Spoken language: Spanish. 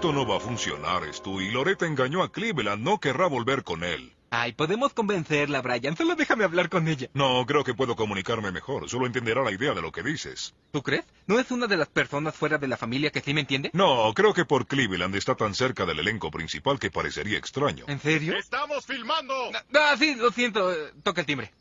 Esto no va a funcionar, Stu, y Loretta engañó a Cleveland. No querrá volver con él. Ay, podemos convencerla, Brian. Solo déjame hablar con ella. No, creo que puedo comunicarme mejor. Solo entenderá la idea de lo que dices. ¿Tú crees? ¿No es una de las personas fuera de la familia que sí me entiende? No, creo que por Cleveland está tan cerca del elenco principal que parecería extraño. ¿En serio? ¡Estamos filmando! Ah, sí, lo siento. Eh, toca el timbre.